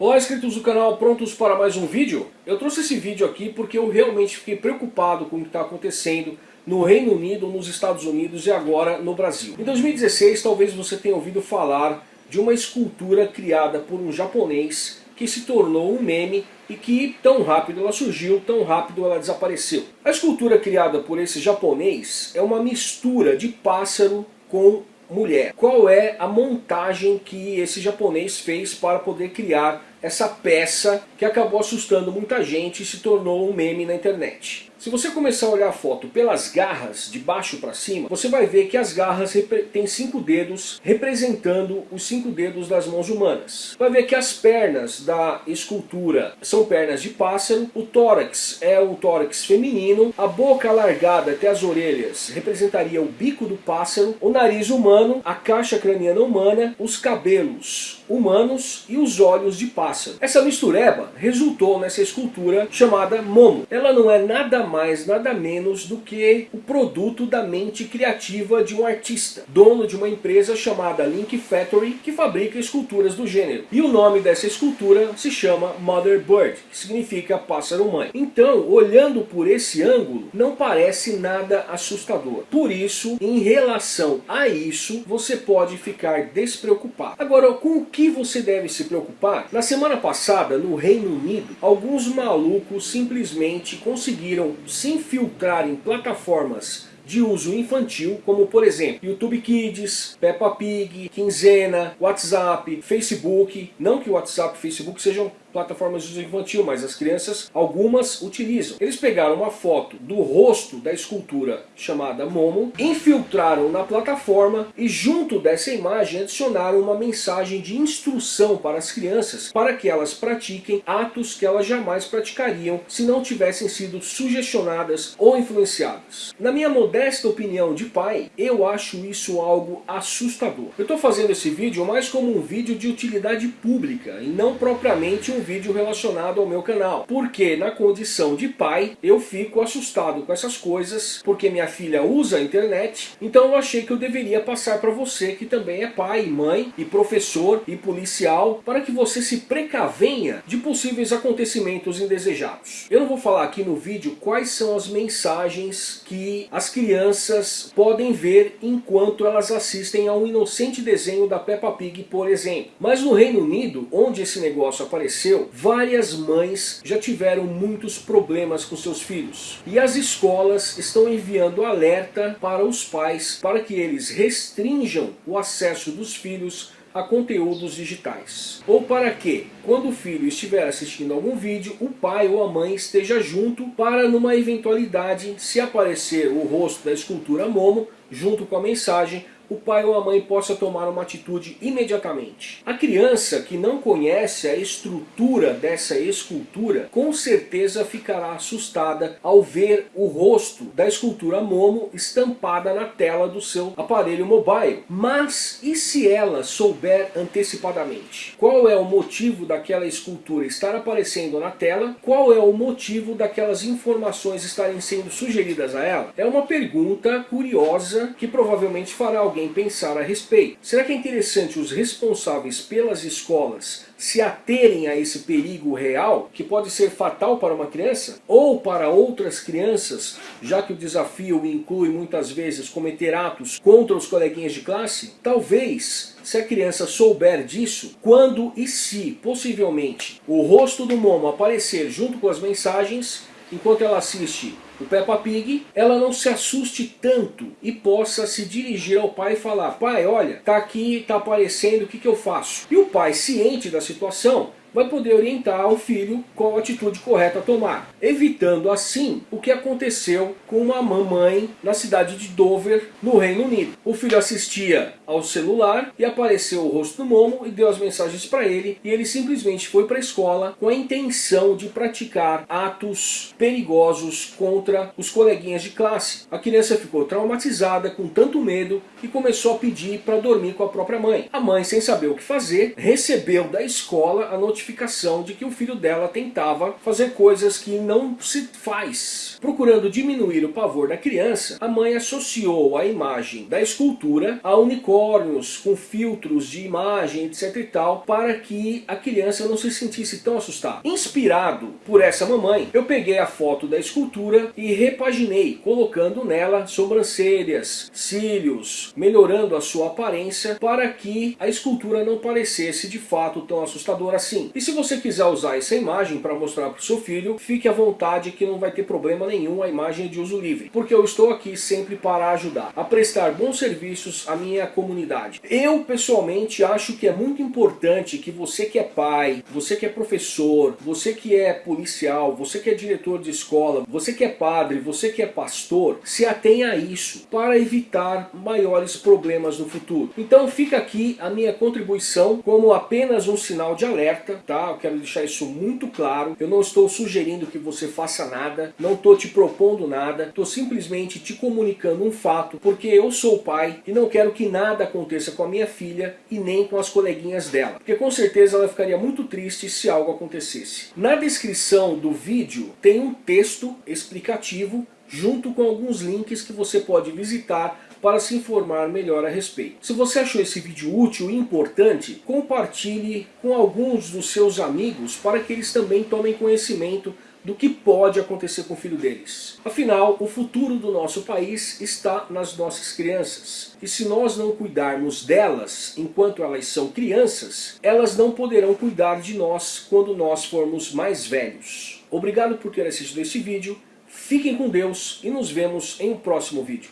Olá inscritos do canal, prontos para mais um vídeo? Eu trouxe esse vídeo aqui porque eu realmente fiquei preocupado com o que está acontecendo no Reino Unido, nos Estados Unidos e agora no Brasil. Em 2016 talvez você tenha ouvido falar de uma escultura criada por um japonês que se tornou um meme e que tão rápido ela surgiu, tão rápido ela desapareceu. A escultura criada por esse japonês é uma mistura de pássaro com mulher. Qual é a montagem que esse japonês fez para poder criar essa peça que acabou assustando muita gente e se tornou um meme na internet? Se você começar a olhar a foto pelas garras, de baixo para cima, você vai ver que as garras têm cinco dedos, representando os cinco dedos das mãos humanas. Vai ver que as pernas da escultura são pernas de pássaro, o tórax é o tórax feminino, a boca alargada até as orelhas representaria o bico do pássaro, o nariz humano, a caixa craniana humana, os cabelos humanos e os olhos de pássaro. Essa mistureba resultou nessa escultura chamada Momo. Ela não é nada mais, nada menos do que o produto da mente criativa de um artista, dono de uma empresa chamada Link Factory, que fabrica esculturas do gênero. E o nome dessa escultura se chama Mother Bird, que significa pássaro-mãe. Então, olhando por esse ângulo, não parece nada assustador. Por isso, em relação a isso, você pode ficar despreocupado. Agora, com o que você deve se preocupar? Na semana passada, no Reino Unido, alguns malucos simplesmente conseguiram se infiltrar em plataformas de uso infantil, como por exemplo YouTube Kids, Peppa Pig, Quinzena, WhatsApp, Facebook. Não que o WhatsApp e Facebook sejam plataformas de infantil, mas as crianças, algumas utilizam. Eles pegaram uma foto do rosto da escultura chamada Momo, infiltraram na plataforma e junto dessa imagem adicionaram uma mensagem de instrução para as crianças para que elas pratiquem atos que elas jamais praticariam se não tivessem sido sugestionadas ou influenciadas. Na minha modesta opinião de pai, eu acho isso algo assustador. Eu estou fazendo esse vídeo mais como um vídeo de utilidade pública e não propriamente um um vídeo relacionado ao meu canal. Porque na condição de pai, eu fico assustado com essas coisas, porque minha filha usa a internet, então eu achei que eu deveria passar para você que também é pai, mãe, e professor, e policial, para que você se precavenha de possíveis acontecimentos indesejados. Eu não vou falar aqui no vídeo quais são as mensagens que as crianças podem ver enquanto elas assistem a um inocente desenho da Peppa Pig, por exemplo. Mas no Reino Unido, onde esse negócio apareceu, aconteceu? Várias mães já tiveram muitos problemas com seus filhos. E as escolas estão enviando alerta para os pais para que eles restringam o acesso dos filhos a conteúdos digitais. Ou para que, quando o filho estiver assistindo algum vídeo, o pai ou a mãe esteja junto para numa eventualidade, se aparecer o rosto da escultura Momo, junto com a mensagem, o pai ou a mãe possa tomar uma atitude imediatamente. A criança que não conhece a estrutura dessa escultura, com certeza ficará assustada ao ver o rosto da escultura Momo estampada na tela do seu aparelho mobile. Mas e se ela souber antecipadamente? Qual é o motivo daquela escultura estar aparecendo na tela? Qual é o motivo daquelas informações estarem sendo sugeridas a ela? É uma pergunta curiosa que provavelmente fará alguém alguém pensar a respeito. Será que é interessante os responsáveis pelas escolas se aterem a esse perigo real, que pode ser fatal para uma criança, ou para outras crianças, já que o desafio inclui muitas vezes cometer atos contra os coleguinhas de classe? Talvez, se a criança souber disso, quando e se, possivelmente, o rosto do Momo aparecer junto com as mensagens, enquanto ela assiste o Peppa Pig, ela não se assuste tanto e possa se dirigir ao pai e falar, pai, olha, tá aqui, tá aparecendo, o que, que eu faço? E o pai, ciente da situação, vai poder orientar o filho qual a atitude correta a tomar, evitando assim o que aconteceu com uma mamãe na cidade de Dover, no Reino Unido. O filho assistia ao celular e apareceu o rosto do Momo e deu as mensagens para ele e ele simplesmente foi para a escola com a intenção de praticar atos perigosos contra os coleguinhas de classe. A criança ficou traumatizada com tanto medo e começou a pedir para dormir com a própria mãe. A mãe, sem saber o que fazer, recebeu da escola a notificação notificação de que o filho dela tentava fazer coisas que não se faz. Procurando diminuir o pavor da criança, a mãe associou a imagem da escultura a unicórnios com filtros de imagem, etc e tal, para que a criança não se sentisse tão assustada. Inspirado por essa mamãe, eu peguei a foto da escultura e repaginei, colocando nela sobrancelhas, cílios, melhorando a sua aparência para que a escultura não parecesse de fato tão assustadora assim. E se você quiser usar essa imagem para mostrar para o seu filho, fique à vontade que não vai ter problema nenhum, a imagem de uso livre. Porque eu estou aqui sempre para ajudar a prestar bons serviços à minha comunidade. Eu pessoalmente acho que é muito importante que você que é pai, você que é professor, você que é policial, você que é diretor de escola, você que é padre, você que é pastor, se atenha a isso para evitar maiores problemas no futuro. Então fica aqui a minha contribuição como apenas um sinal de alerta, tá? Eu quero deixar isso muito claro. Eu não estou sugerindo que você faça nada, não estou te propondo nada, estou simplesmente te comunicando um fato, porque eu sou pai e não quero que nada aconteça com a minha filha e nem com as coleguinhas dela. Porque com certeza ela ficaria muito triste se algo acontecesse. Na descrição do vídeo tem um texto explicativo junto com alguns links que você pode visitar para se informar melhor a respeito. Se você achou esse vídeo útil e importante, compartilhe com alguns dos seus amigos para que eles também tomem conhecimento do que pode acontecer com o filho deles. Afinal, o futuro do nosso país está nas nossas crianças. E se nós não cuidarmos delas enquanto elas são crianças, elas não poderão cuidar de nós quando nós formos mais velhos. Obrigado por ter assistido esse vídeo, fiquem com Deus e nos vemos em um próximo vídeo.